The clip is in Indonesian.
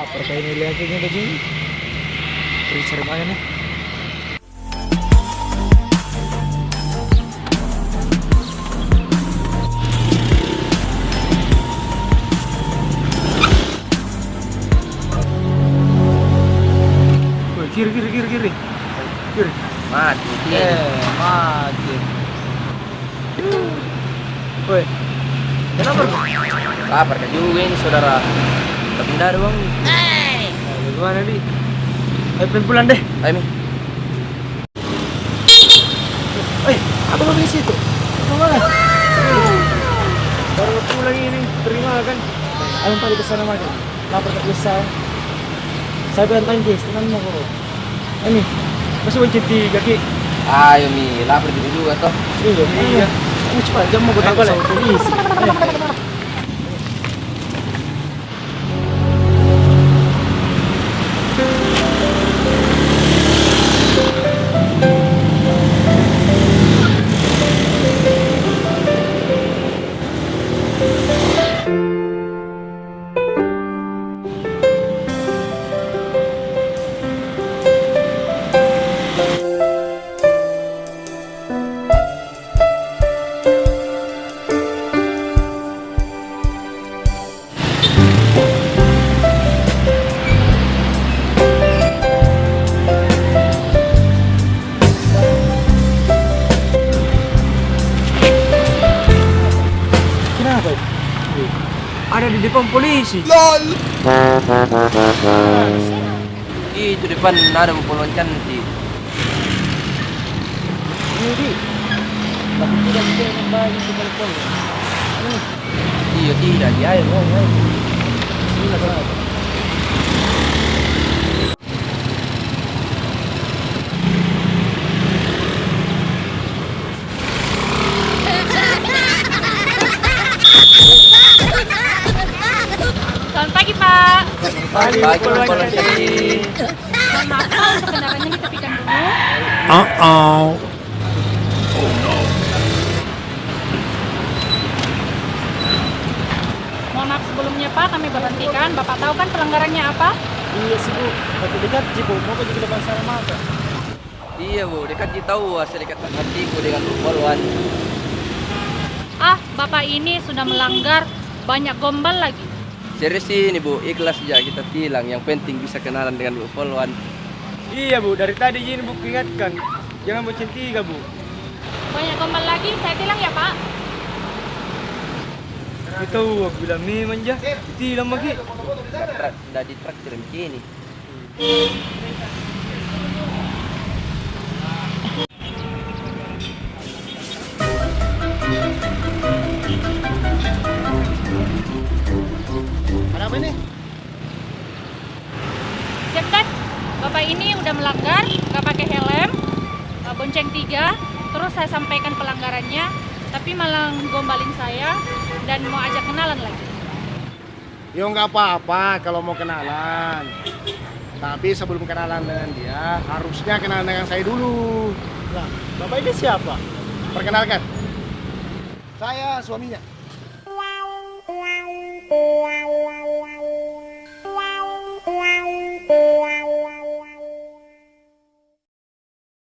Kayak ini lihat ini tadi. Jadi serem aja nih. Kiri kiri kiri kiri. Kiri. Mati. Eh, mati. Woi. Kenapa? Lapar juga ini saudara. Tidak ada uang. Nah, gimana di? Ayo pengen pulang deh. Ayo mi. Eh, apa kau di situ? Ke mana? Baru pulang ini, terima kan? Ayo tadi ke sana makan. Lapar tak bisa. Saya bilang tanya, tenang mau kau. Ini, masih wajib tiga ki. Ayo mi, lapar juga juga toh. Iya, iya. Kamu cepat jam mau Ayo, gue boleh. sama polisi. Ada di depan polisi. Itu depan ada puluhan cantik. Ini di. Tapi tidak bisa kembali ke telepon. Iya tidak, dia ayo. Bismillah, Mohon maaf, Pak, untuk kendaraannya ditepikan dulu. Mohon maaf sebelumnya, Pak, kami berhentikan. Bapak tahu kan pelanggarannya apa? Iya sih bu, tapi dekat sih bu, mau ke depan sana mata. Iya bu, dekat kita tahu hasil ikatan hatiku dengan puluhan. Ah, Bapak ini sudah melanggar banyak gombal lagi. Serius sih ini bu, ikhlas aja kita tilang. Yang penting bisa kenalan dengan bu puluhan. Iya bu, dari tadi ini bu ingatkan, jangan bocin tiga bu. Banyak gombal lagi, saya tilang ya, Pak. Itu aku bilang nih manja, tilang lagi. Tidak ditraktir begini. Ada apa ini? Siap kan? Bapak ini udah melanggar, nggak pakai helm, eh, bonceng tiga, terus saya sampaikan pelanggarannya, tapi malah gombalin saya dan mau ajak kenalan lagi. Yo nggak apa-apa kalau mau kenalan. Tapi sebelum kenalan dengan dia, harusnya kenalan dengan saya dulu. Lah, bapak ini siapa? Perkenalkan, saya suaminya.